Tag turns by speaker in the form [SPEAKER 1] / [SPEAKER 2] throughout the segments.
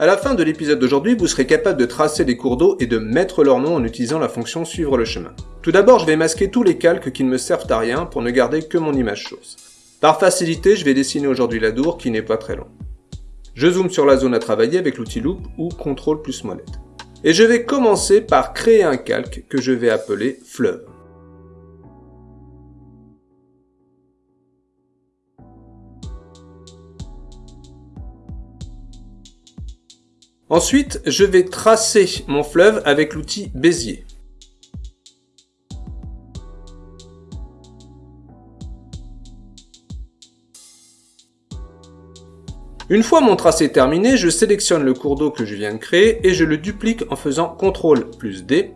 [SPEAKER 1] À la fin de l'épisode d'aujourd'hui, vous serez capable de tracer les cours d'eau et de mettre leur nom en utilisant la fonction suivre le chemin. Tout d'abord, je vais masquer tous les calques qui ne me servent à rien pour ne garder que mon image chose. Par facilité, je vais dessiner aujourd'hui l'Adour qui n'est pas très long. Je zoome sur la zone à travailler avec l'outil Loop ou CTRL plus molette. Et je vais commencer par créer un calque que je vais appeler fleuve. Ensuite, je vais tracer mon fleuve avec l'outil Bézier. Une fois mon tracé terminé, je sélectionne le cours d'eau que je viens de créer et je le duplique en faisant CTRL plus D.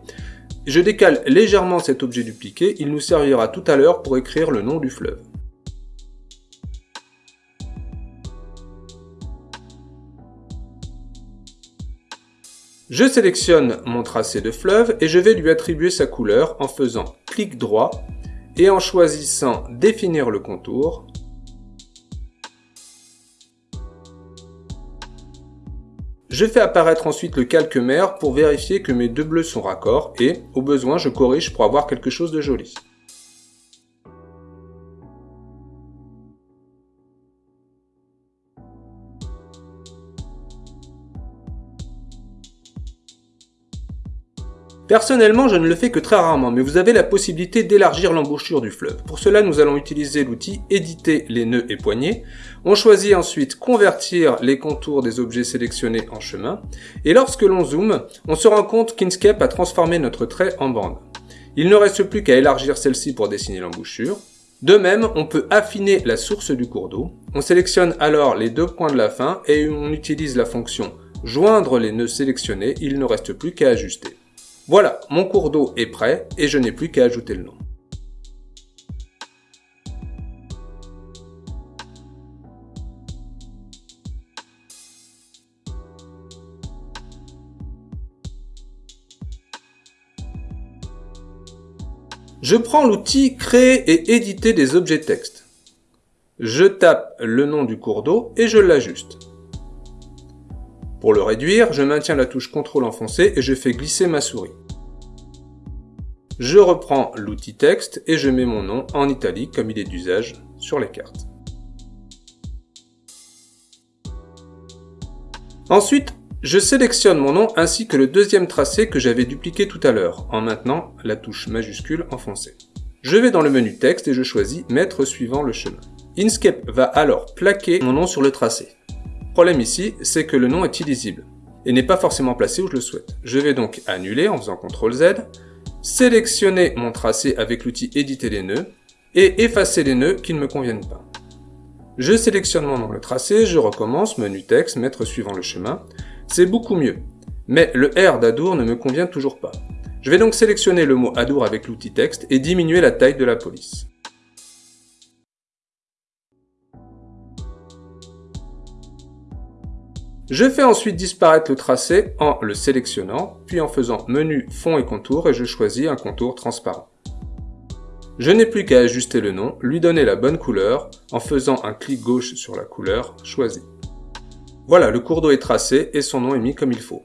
[SPEAKER 1] Je décale légèrement cet objet dupliqué, il nous servira tout à l'heure pour écrire le nom du fleuve. Je sélectionne mon tracé de fleuve et je vais lui attribuer sa couleur en faisant clic droit et en choisissant définir le contour. Je fais apparaître ensuite le calque mer pour vérifier que mes deux bleus sont raccords et, au besoin, je corrige pour avoir quelque chose de joli. Personnellement, je ne le fais que très rarement, mais vous avez la possibilité d'élargir l'embouchure du fleuve. Pour cela, nous allons utiliser l'outil Éditer les nœuds et poignées. On choisit ensuite Convertir les contours des objets sélectionnés en chemin. Et lorsque l'on zoome, on se rend compte qu'Inkscape a transformé notre trait en bande. Il ne reste plus qu'à élargir celle-ci pour dessiner l'embouchure. De même, on peut affiner la source du cours d'eau. On sélectionne alors les deux points de la fin et on utilise la fonction joindre les nœuds sélectionnés, il ne reste plus qu'à ajuster. Voilà, mon cours d'eau est prêt et je n'ai plus qu'à ajouter le nom. Je prends l'outil Créer et éditer des objets texte. Je tape le nom du cours d'eau et je l'ajuste. Pour le réduire, je maintiens la touche CTRL enfoncée et je fais glisser ma souris. Je reprends l'outil texte et je mets mon nom en italique comme il est d'usage sur les cartes. Ensuite, je sélectionne mon nom ainsi que le deuxième tracé que j'avais dupliqué tout à l'heure, en maintenant la touche majuscule enfoncée. Je vais dans le menu texte et je choisis mettre suivant le chemin. Inkscape va alors plaquer mon nom sur le tracé problème ici, c'est que le nom est illisible et n'est pas forcément placé où je le souhaite. Je vais donc annuler en faisant CTRL Z, sélectionner mon tracé avec l'outil éditer les nœuds et effacer les nœuds qui ne me conviennent pas. Je sélectionne mon nom le tracé, je recommence, menu texte, mettre suivant le chemin. C'est beaucoup mieux. Mais le R d'Adour ne me convient toujours pas. Je vais donc sélectionner le mot Adour avec l'outil texte et diminuer la taille de la police. Je fais ensuite disparaître le tracé en le sélectionnant, puis en faisant menu fond et contour et je choisis un contour transparent. Je n'ai plus qu'à ajuster le nom, lui donner la bonne couleur en faisant un clic gauche sur la couleur choisie. Voilà, le cours d'eau est tracé et son nom est mis comme il faut.